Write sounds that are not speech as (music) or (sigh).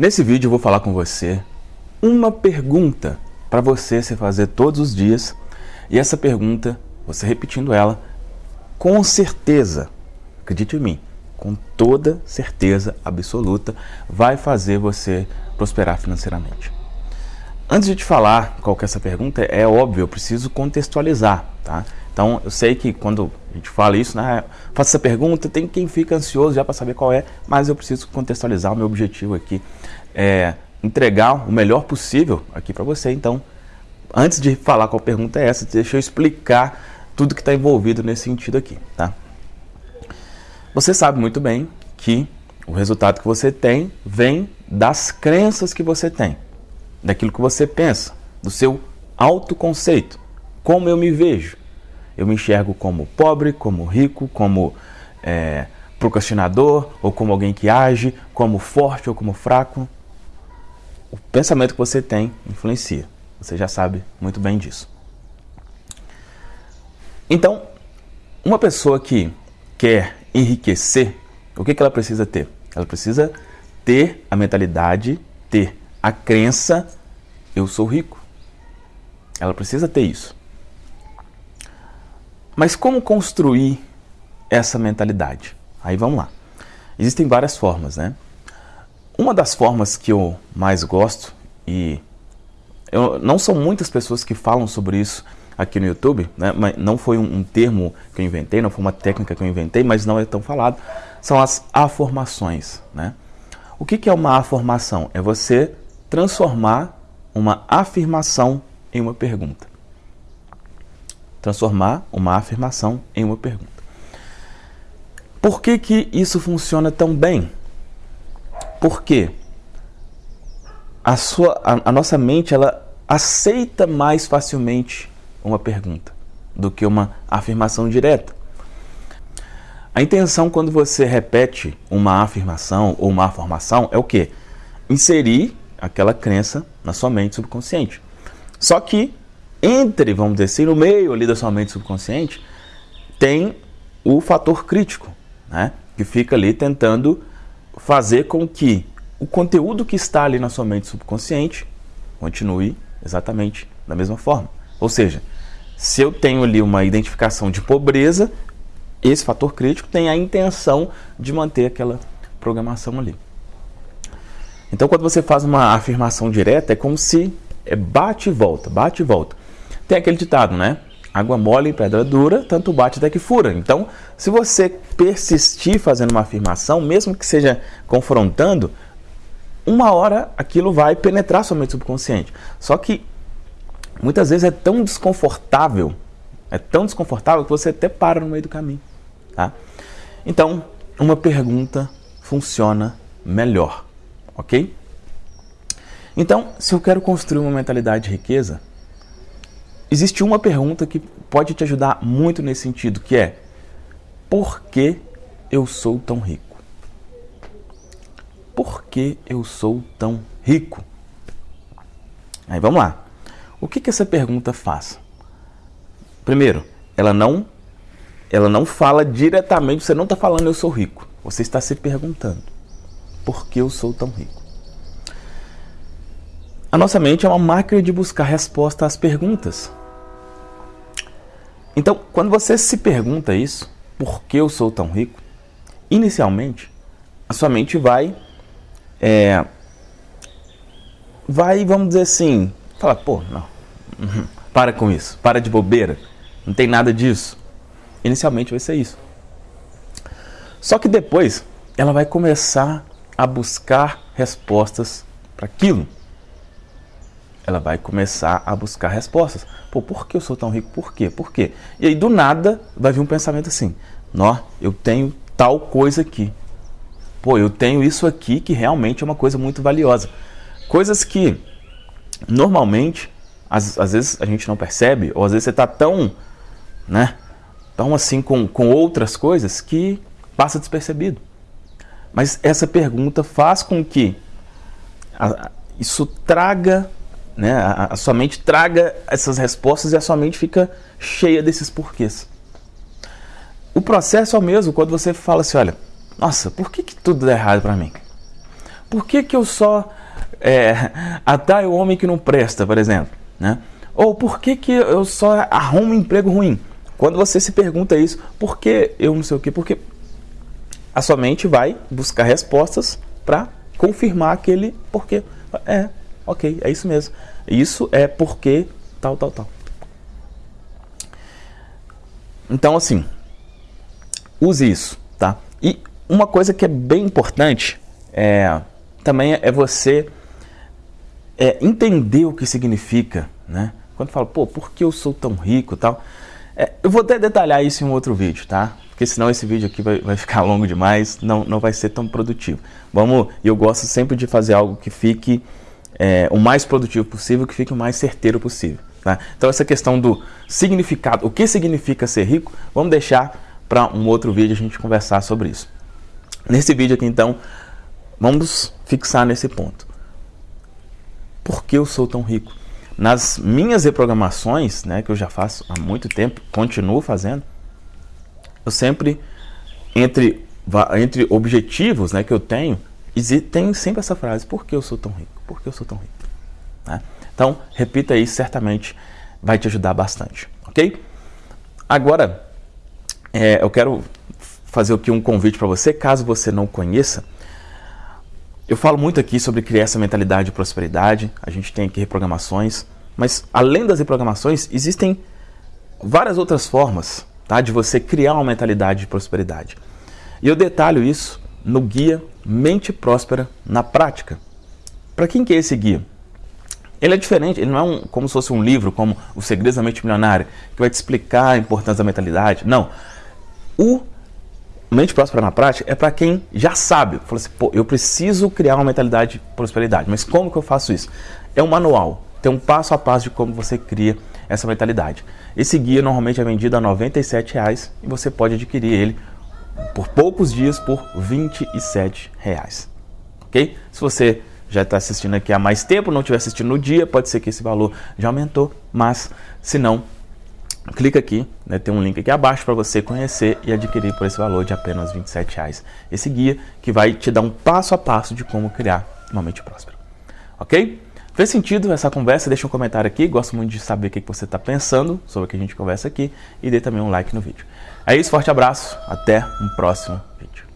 Nesse vídeo eu vou falar com você uma pergunta para você se fazer todos os dias e essa pergunta, você repetindo ela, com certeza, acredite em mim, com toda certeza absoluta, vai fazer você prosperar financeiramente. Antes de te falar qual que é essa pergunta, é óbvio, eu preciso contextualizar, tá? Então, eu sei que quando a gente fala isso, né, faça essa pergunta, tem quem fica ansioso já para saber qual é, mas eu preciso contextualizar o meu objetivo aqui, é entregar o melhor possível aqui para você. Então, antes de falar qual pergunta é essa, deixa eu explicar tudo que está envolvido nesse sentido aqui, tá? Você sabe muito bem que o resultado que você tem vem das crenças que você tem, daquilo que você pensa, do seu autoconceito, como eu me vejo. Eu me enxergo como pobre, como rico, como é, procrastinador, ou como alguém que age, como forte ou como fraco. O pensamento que você tem influencia. Você já sabe muito bem disso. Então, uma pessoa que quer enriquecer, o que, que ela precisa ter? Ela precisa ter a mentalidade, ter a crença, eu sou rico. Ela precisa ter isso. Mas como construir essa mentalidade? Aí vamos lá. Existem várias formas, né? Uma das formas que eu mais gosto, e eu, não são muitas pessoas que falam sobre isso aqui no YouTube, né? mas não foi um, um, termo que eu inventei, não foi uma técnica que eu inventei, mas não é tão falado, são as afirmações. Né? O que, que é uma afirmação? É você transformar uma afirmação em uma pergunta transformar uma afirmação em uma pergunta. Por que, que isso funciona tão bem? Porque a, sua, a, a nossa mente ela aceita mais facilmente uma pergunta do que uma afirmação direta. A intenção quando você repete uma afirmação ou uma afirmação é o que? Inserir aquela crença na sua mente subconsciente. Só que entre, vamos dizer assim, no meio ali da sua mente subconsciente, tem o fator crítico, né? que fica ali tentando fazer com que o conteúdo que está ali na sua mente subconsciente continue exatamente da mesma forma. Ou seja, se eu tenho ali uma identificação de pobreza, esse fator crítico tem a intenção de manter aquela programação ali. Então, quando você faz uma afirmação direta, é como se é bate e volta, bate e volta. Tem aquele ditado, né? Água mole em pedra dura, tanto bate até que fura. Então, se você persistir fazendo uma afirmação, mesmo que seja confrontando, uma hora aquilo vai penetrar sua mente subconsciente. Só que muitas vezes é tão desconfortável, é tão desconfortável que você até para no meio do caminho. Tá? Então, uma pergunta funciona melhor, ok? Então, se eu quero construir uma mentalidade de riqueza, Existe uma pergunta que pode te ajudar muito nesse sentido, que é por que eu sou tão rico? Por que eu sou tão rico? Aí vamos lá. O que, que essa pergunta faz? Primeiro, ela não, ela não fala diretamente, você não está falando eu sou rico. Você está se perguntando, por que eu sou tão rico? A nossa mente é uma máquina de buscar resposta às perguntas. Então, quando você se pergunta isso, por que eu sou tão rico? Inicialmente, a sua mente vai, é, vai, vamos dizer assim, fala, pô, não, uhum, para com isso, para de bobeira, não tem nada disso. Inicialmente vai ser isso. Só que depois, ela vai começar a buscar respostas para aquilo ela vai começar a buscar respostas. Pô, por que eu sou tão rico? Por quê? Por quê? E aí do nada vai vir um pensamento assim: Nó, eu tenho tal coisa aqui. Pô, eu tenho isso aqui que realmente é uma coisa muito valiosa. Coisas que normalmente, às, às vezes a gente não percebe, ou às vezes você está tão, né, tão assim com, com outras coisas que passa despercebido. Mas essa pergunta faz com que a, isso traga né? A, a sua mente traga essas respostas e a sua mente fica cheia desses porquês. O processo é o mesmo quando você fala assim, olha, nossa, por que, que tudo dá errado para mim? por que, que eu só é, (laughs) o homem que não presta, por exemplo? Né? Ou por que, que eu só arrumo um emprego ruim? Quando você se pergunta isso, por que eu não sei o quê? Porque a sua mente vai buscar respostas para confirmar aquele porquê. É, ok, é isso mesmo. Isso é porque tal, tal, tal. Então, assim, use isso, tá? E uma coisa que é bem importante é, também é você é, entender o que significa, né? Quando fala, pô, por que eu sou tão rico tal? É, eu vou até detalhar isso em um outro vídeo, tá? Porque senão esse vídeo aqui vai, vai ficar (laughs) longo demais, não, não vai ser tão produtivo. Vamos, eu gosto sempre de fazer algo que fique é, o mais produtivo possível, que fique o mais certeiro possível. Tá? Então essa questão do significado, o que significa ser rico, vamos deixar para um outro vídeo a gente conversar sobre isso. Nesse vídeo aqui então, vamos fixar nesse ponto. Por que eu sou tão rico? Nas minhas reprogramações, né, que eu já faço há muito tempo, continuo fazendo, eu sempre, entre, entre objetivos né, que eu tenho, tem sempre essa frase, por que eu sou tão rico? Por que eu sou tão rico? Né? Então, repita isso, certamente vai te ajudar bastante, ok? Agora, é, eu quero fazer aqui um convite para você, caso você não conheça. Eu falo muito aqui sobre criar essa mentalidade de prosperidade, a gente tem aqui reprogramações, mas além das reprogramações, existem várias outras formas tá, de você criar uma mentalidade de prosperidade. E eu detalho isso no guia Mente Próspera na Prática. Para quem que é esse guia? Ele é diferente, ele não é um, como se fosse um livro, como O Segredos da Mente Milionária, que vai te explicar a importância da mentalidade. Não. O Mente Próspera na Prática é para quem já sabe. Fala assim, pô, eu preciso criar uma mentalidade de prosperidade. Mas como que eu faço isso? É um manual. Tem um passo a passo de como você cria essa mentalidade. Esse guia normalmente é vendido a 97 reais, e você pode adquirir ele por poucos dias por 27 reais. Ok? Se você já está assistindo aqui há mais tempo, não estiver assistindo no dia, pode ser que esse valor já aumentou, mas se não, clica aqui, né, tem um link aqui abaixo para você conhecer e adquirir por esse valor de apenas 27 reais. Esse guia que vai te dar um passo a passo de como criar uma mente próspera. Ok? Fez sentido essa conversa? Deixa um comentário aqui, gosto muito de saber o que você está pensando sobre o que a gente conversa aqui e dê também um like no vídeo. É isso, forte abraço, até um próximo vídeo.